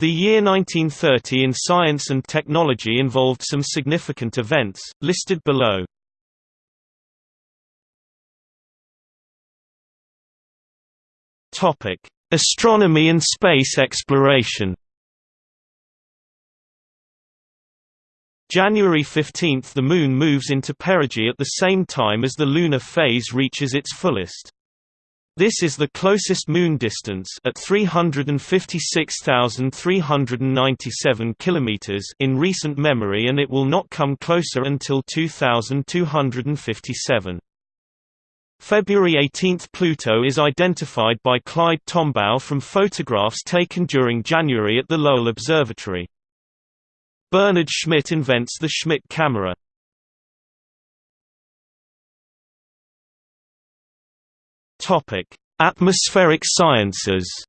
The year 1930 in science and technology involved some significant events, listed below. Astronomy and space exploration. January 15 – The Moon moves into perigee at the same time as the lunar phase reaches its fullest. This is the closest moon distance at 356,397 kilometers in recent memory and it will not come closer until 2257. February 18 – Pluto is identified by Clyde Tombaugh from photographs taken during January at the Lowell Observatory. Bernhard Schmidt invents the Schmidt camera. Topic: Atmospheric sciences.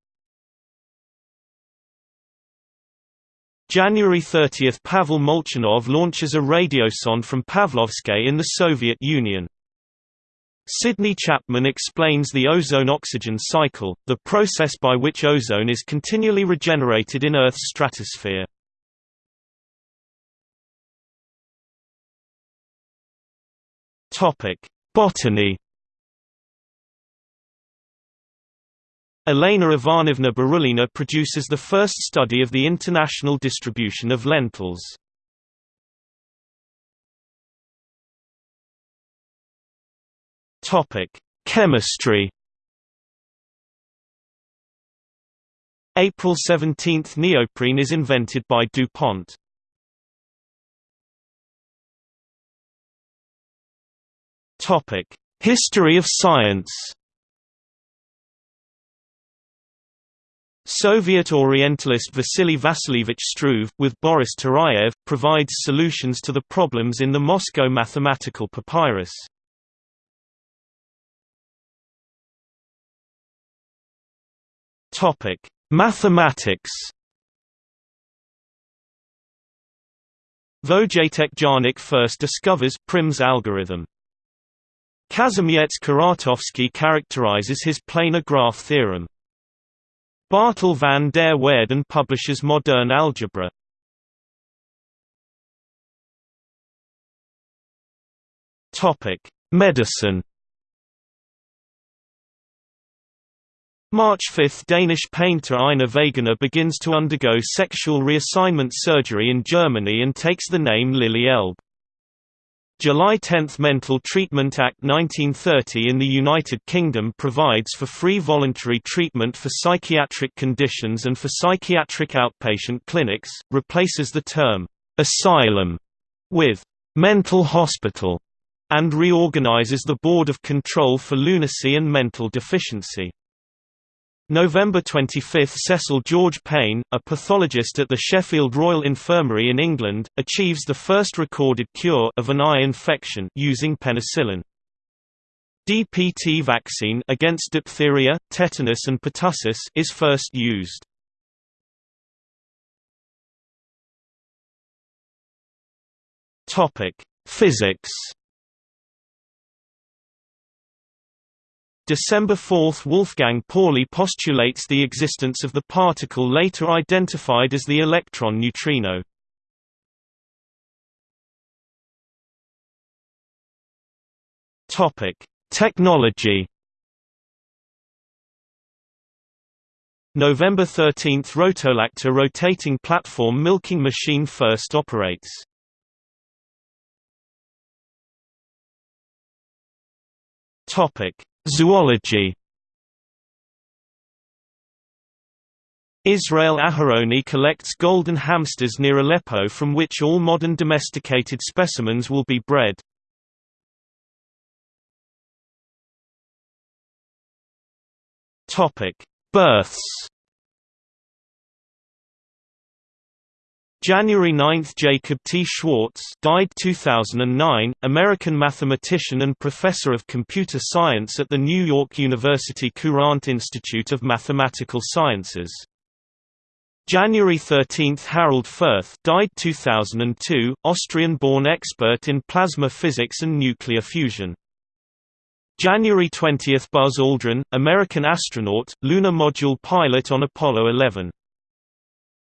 January 30 – Pavel Molchanov launches a radiosonde from Pavlovsky in the Soviet Union. Sidney Chapman explains the ozone-oxygen cycle, the process by which ozone is continually regenerated in Earth's stratosphere. Botany Elena Ivanovna Barulina produces the first study of the international distribution of lentils. Topic: Chemistry. April 17 – Neoprene is invented by DuPont. History of science Soviet Orientalist Vasily Vasilievich Struve, with Boris Turayev, provides solutions to the problems in the Moscow mathematical papyrus. Mathematics Vojtěch Jarnik first discovers Prim's algorithm. Kazimierz Kuratowski characterizes his planar graph theorem. Bartel van der Waerden publishes Modern Algebra. Topic: Medicine. March 5 – Danish painter Einar Wegener begins to undergo sexual reassignment surgery in Germany and takes the name Lili Elbe. July 10 – Mental Treatment Act 1930 in the United Kingdom provides for free voluntary treatment for psychiatric conditions and for psychiatric outpatient clinics, replaces the term, "'asylum' with "'mental hospital' and reorganizes the Board of Control for Lunacy and Mental Deficiency. November 25 – Cecil George Paine, a pathologist at the Sheffield Royal Infirmary in England, achieves the first recorded cure of an eye infection using penicillin. DPT vaccine against diphtheria, tetanus and pertussis is first used. Topic: Physics December 4 – Wolfgang Pauli postulates the existence of the particle later identified as the electron neutrino. Technology November 13 – Rotolactor rotating platform milking machine first operates. Topic Zoology Israel Aharoni collects golden hamsters near Aleppo from which all modern domesticated specimens will be bred. Births January 9 – Jacob T. Schwartz died 2009, American mathematician and professor of computer science at the New York University Courant Institute of Mathematical Sciences. January 13 – Harold Furth, died 2002, Austrian-born expert in plasma physics and nuclear fusion. January 20 – Buzz Aldrin, American astronaut, lunar module pilot on Apollo 11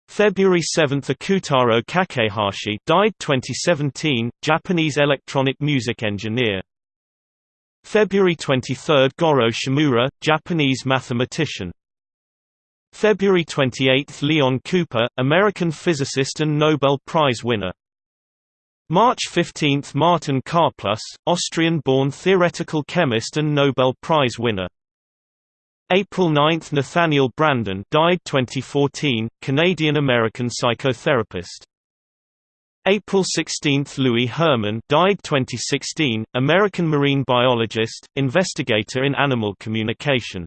February 7 Ikutaro Kakehashi died 2017, Japanese electronic music engineer. February 23 Goro Shimura, Japanese mathematician. February 28 Leon Cooper, American physicist and Nobel Prize winner. March 15 Martin Karplus, Austrian-born theoretical chemist and Nobel Prize winner. April 9 Nathaniel Branden, died 2014, Canadian-American psychotherapist. April 16 Louis Herman died 2016, American marine biologist, investigator in animal communication.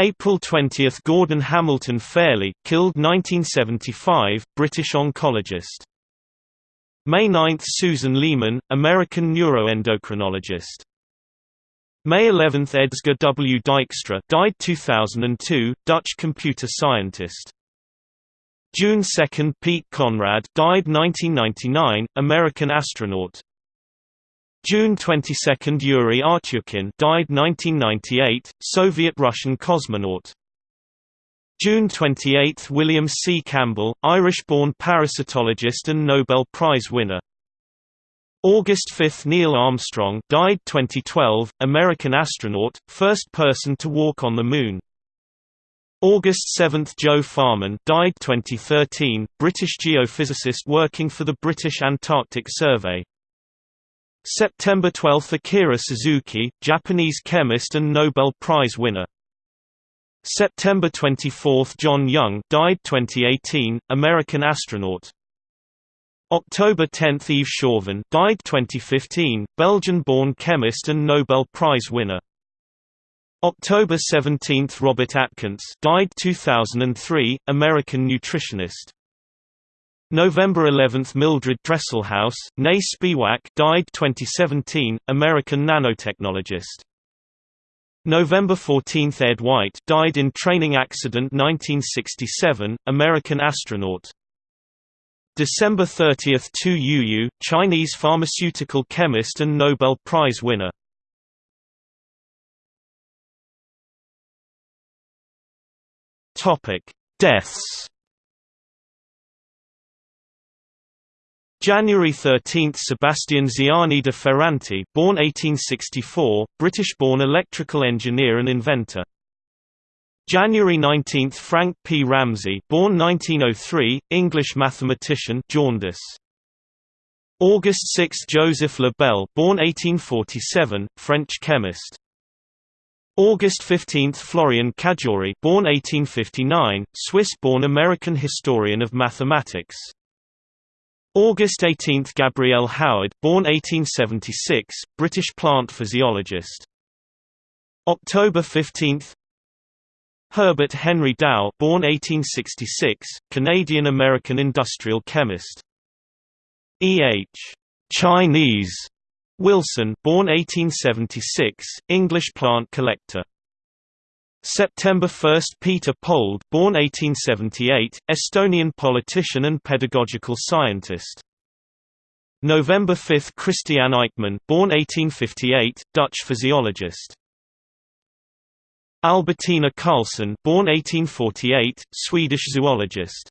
April 20 Gordon Hamilton Fairley killed 1975, British oncologist. May 9 Susan Leeman, American neuroendocrinologist. May 11 Edsger W. Dijkstra died 2002, Dutch computer scientist. June 2 Pete Conrad died 1999, American astronaut. June 22 Yuri Artyukhin died 1998, Soviet-Russian cosmonaut. June 28 – William C. Campbell, Irish-born parasitologist and Nobel Prize winner. August 5 – Neil Armstrong died 2012, American astronaut, first person to walk on the Moon. August 7 – Joe Farman died 2013, British geophysicist working for the British Antarctic Survey. September 12 – Akira Suzuki, Japanese chemist and Nobel Prize winner. September 24 – John Young died 2018, American astronaut. October 10 – Yves Chauvin died 2015, Belgian-born chemist and Nobel Prize winner. October 17 – Robert Atkins died 2003, American nutritionist. November 11 – Mildred Dresselhaus, née Spiewak died 2017, American nanotechnologist. November 14 – Ed White died in training accident 1967, American astronaut. December 30 – Tu Youyou, Chinese pharmaceutical chemist and Nobel Prize winner. Topic: Deaths January 13 – Sebastian Ziani de Ferranti born 1864, British-born electrical engineer and inventor. January 19 – Frank P. Ramsey born 1903, English mathematician jaundice. August 6 – Joseph Le Bel born 1847, French chemist. August 15 – Florian Cajori born 1859, Swiss-born American historian of mathematics. August 18 – Gabrielle Howard born 1876, British plant physiologist. October 15 Herbert Henry Dow born 1866, Canadian-American industrial chemist. E. H. Chinese Wilson born 1876, English plant collector. September 1 – Peter Pold born 1878, Estonian politician and pedagogical scientist. November 5 – Christian Eijkman born 1858, Dutch physiologist. Albertina Carlsson born 1848, Swedish zoologist.